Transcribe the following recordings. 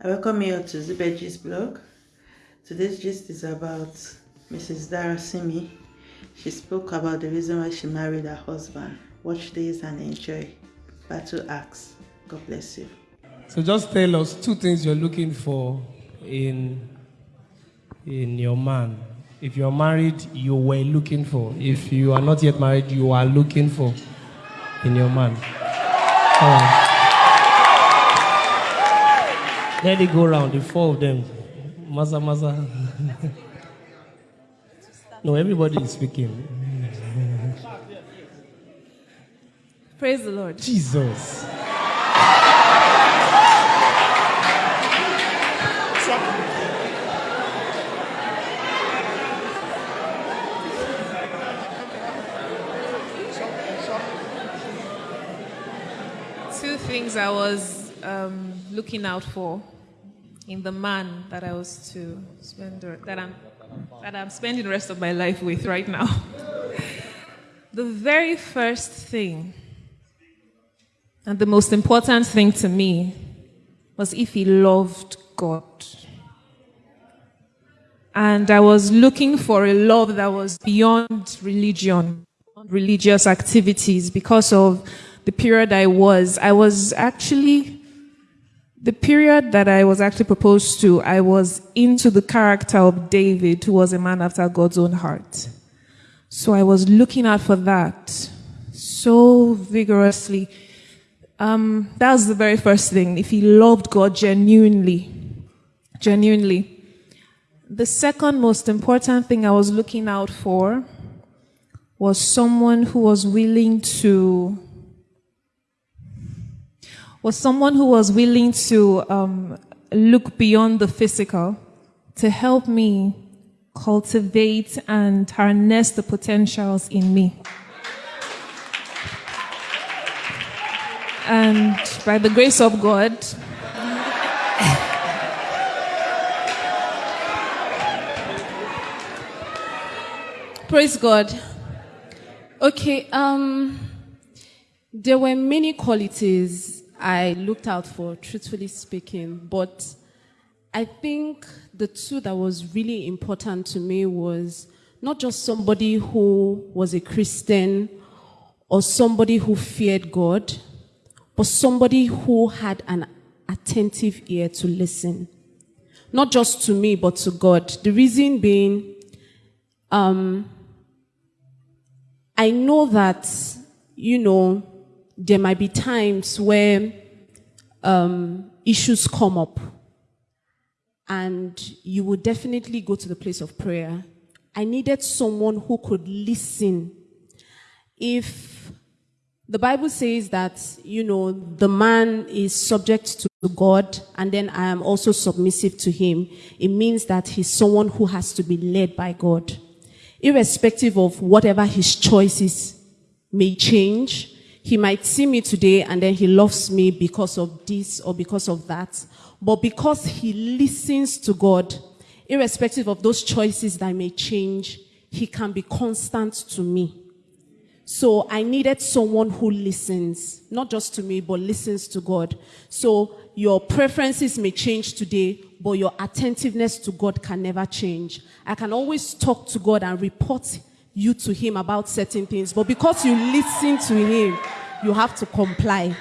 I welcome you to Zubeji's blog. Today's gist is about Mrs. Dara Simi. She spoke about the reason why she married her husband. Watch this and enjoy. Battle Axe. God bless you. So just tell us two things you're looking for in in your man. If you're married, you were looking for. If you are not yet married, you are looking for in your man. Let it go around, the four of them. Maza Maza. no, everybody is speaking. Praise the Lord. Jesus. Two things I was um, looking out for in the man that I was to spend that I'm that I'm spending the rest of my life with right now. the very first thing and the most important thing to me was if he loved God. And I was looking for a love that was beyond religion, religious activities because of the period I was. I was actually, the period that I was actually proposed to, I was into the character of David, who was a man after God's own heart. So I was looking out for that so vigorously. Um, that was the very first thing. If he loved God genuinely, genuinely. The second most important thing I was looking out for was someone who was willing to was someone who was willing to um, look beyond the physical to help me cultivate and harness the potentials in me. And by the grace of God, Praise God. Okay, um, there were many qualities I looked out for, truthfully speaking, but I think the two that was really important to me was not just somebody who was a Christian or somebody who feared God, but somebody who had an attentive ear to listen. Not just to me, but to God. The reason being, um, I know that, you know, there might be times where um, issues come up and you would definitely go to the place of prayer. I needed someone who could listen. If the Bible says that, you know, the man is subject to God and then I am also submissive to him, it means that he's someone who has to be led by God irrespective of whatever his choices may change. He might see me today and then he loves me because of this or because of that. But because he listens to God, irrespective of those choices that may change, he can be constant to me. So I needed someone who listens, not just to me, but listens to God. So your preferences may change today, but your attentiveness to God can never change. I can always talk to God and report you to Him about certain things, but because you listen to Him, you have to comply.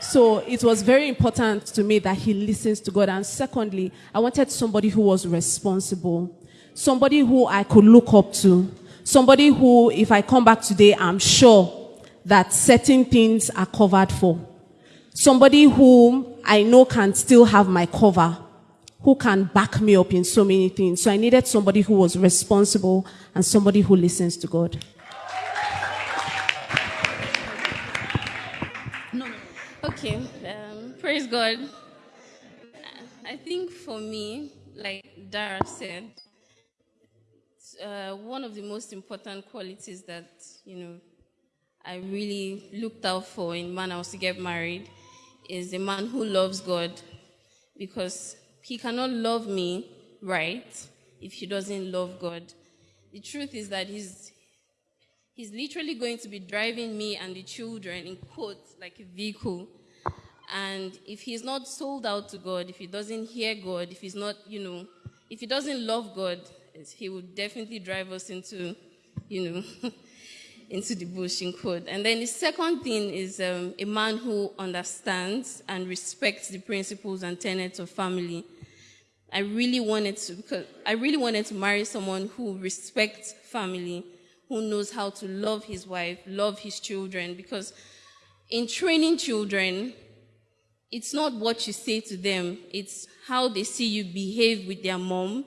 So it was very important to me that he listens to God. And secondly, I wanted somebody who was responsible, somebody who I could look up to, somebody who, if I come back today, I'm sure that certain things are covered for. Somebody whom I know can still have my cover, who can back me up in so many things. So I needed somebody who was responsible and somebody who listens to God. No, no. Okay, um, praise God. I think for me, like Dara said, uh, one of the most important qualities that you know I really looked out for in man I was to get married is a man who loves God, because he cannot love me right if he doesn't love God. The truth is that he's he's literally going to be driving me and the children in quotes like a vehicle And if he's not sold out to God, if he doesn't hear God, if he's not, you know, if he doesn't love God, he would definitely drive us into, you know, into the bush in code. And then the second thing is um, a man who understands and respects the principles and tenets of family. I really wanted to, because I really wanted to marry someone who respects family, who knows how to love his wife, love his children, because in training children, it's not what you say to them, it's how they see you behave with their mom,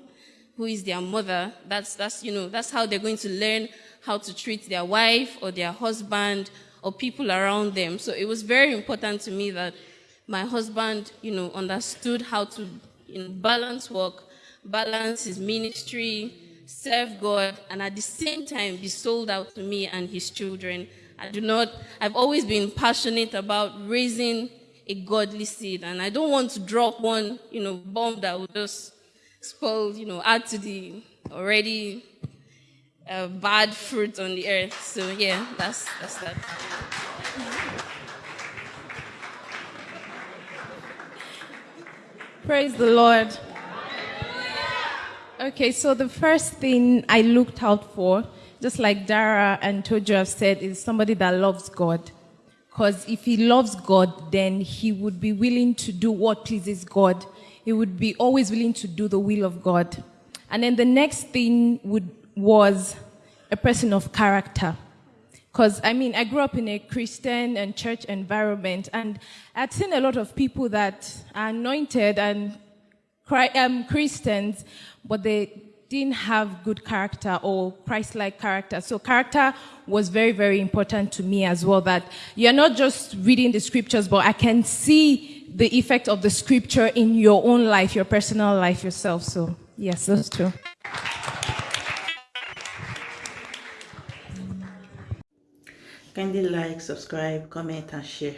who is their mother. That's, that's, you know, that's how they're going to learn how to treat their wife or their husband or people around them. So it was very important to me that my husband, you know, understood how to you know, balance work, balance his ministry, serve God, and at the same time be sold out to me and his children. I do not, I've always been passionate about raising a godly seed. And I don't want to drop one, you know, bomb that will just spoil, you know, add to the already uh, bad fruit on the earth. So yeah, that's that's that. Praise the Lord. Okay, so the first thing I looked out for, just like Dara and Tojo have said, is somebody that loves God. Because if he loves God, then he would be willing to do what pleases God. He would be always willing to do the will of God. And then the next thing would, was a person of character. Because, I mean, I grew up in a Christian and church environment, and I'd seen a lot of people that are anointed and um, Christians, but they didn't have good character or Christ-like character. So character was very, very important to me as well, that you're not just reading the scriptures, but I can see the effect of the scripture in your own life, your personal life yourself. So yes, those two. Kindly like, subscribe, comment, and share.